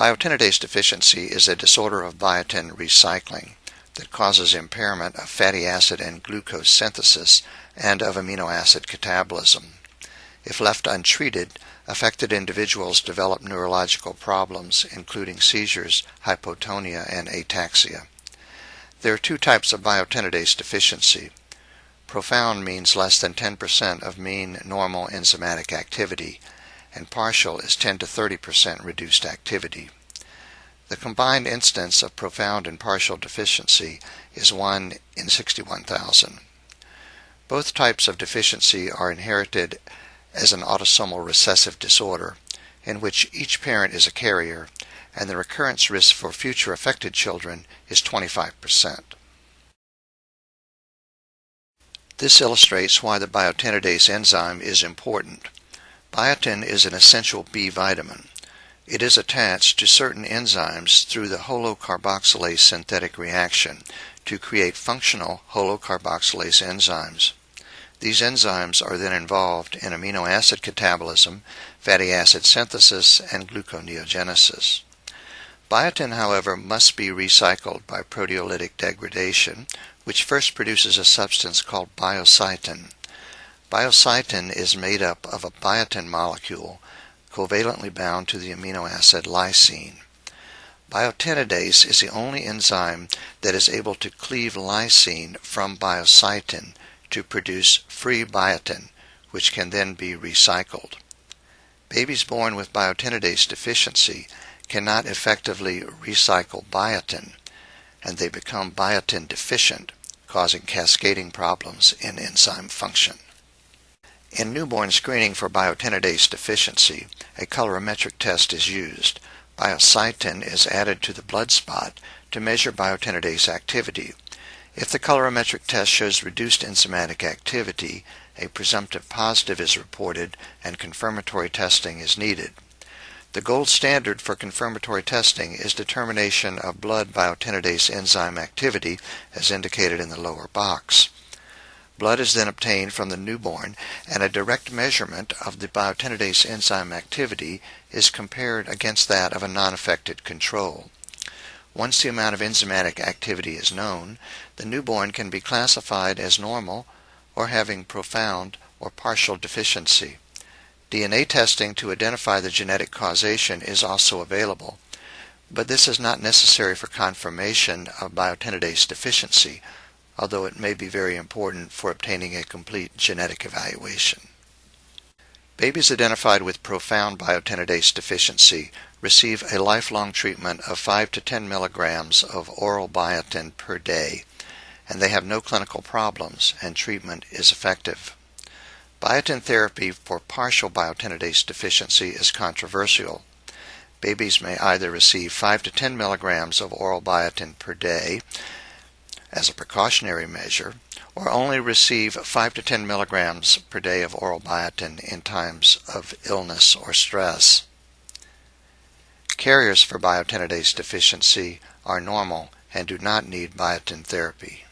Biotinidase deficiency is a disorder of biotin recycling that causes impairment of fatty acid and glucose synthesis and of amino acid catabolism. If left untreated, affected individuals develop neurological problems, including seizures, hypotonia, and ataxia. There are two types of biotinidase deficiency. Profound means less than 10% of mean normal enzymatic activity, and partial is 10 to 30% reduced activity. The combined instance of profound and partial deficiency is 1 in 61,000. Both types of deficiency are inherited as an autosomal recessive disorder, in which each parent is a carrier, and the recurrence risk for future affected children is 25%. This illustrates why the biotinidase enzyme is important. Biotin is an essential B vitamin. It is attached to certain enzymes through the holocarboxylase synthetic reaction to create functional holocarboxylase enzymes. These enzymes are then involved in amino acid catabolism, fatty acid synthesis, and gluconeogenesis. Biotin, however, must be recycled by proteolytic degradation, which first produces a substance called biocytin. Biocytin is made up of a biotin molecule covalently bound to the amino acid lysine. Biotinidase is the only enzyme that is able to cleave lysine from biocytin to produce free biotin, which can then be recycled. Babies born with biotinidase deficiency cannot effectively recycle biotin, and they become biotin deficient, causing cascading problems in enzyme function. In newborn screening for biotinidase deficiency, a colorimetric test is used. Biocytin is added to the blood spot to measure biotinidase activity. If the colorimetric test shows reduced enzymatic activity, a presumptive positive is reported and confirmatory testing is needed. The gold standard for confirmatory testing is determination of blood biotinidase enzyme activity as indicated in the lower box. Blood is then obtained from the newborn and a direct measurement of the biotinidase enzyme activity is compared against that of a non-affected control. Once the amount of enzymatic activity is known, the newborn can be classified as normal or having profound or partial deficiency. DNA testing to identify the genetic causation is also available, but this is not necessary for confirmation of biotinidase deficiency, although it may be very important for obtaining a complete genetic evaluation. Babies identified with profound biotinidase deficiency receive a lifelong treatment of 5 to 10 milligrams of oral biotin per day, and they have no clinical problems, and treatment is effective. Biotin therapy for partial biotinidase deficiency is controversial. Babies may either receive 5 to 10 milligrams of oral biotin per day as a precautionary measure, or only receive 5 to 10 milligrams per day of oral biotin in times of illness or stress. Carriers for biotinidase deficiency are normal and do not need biotin therapy.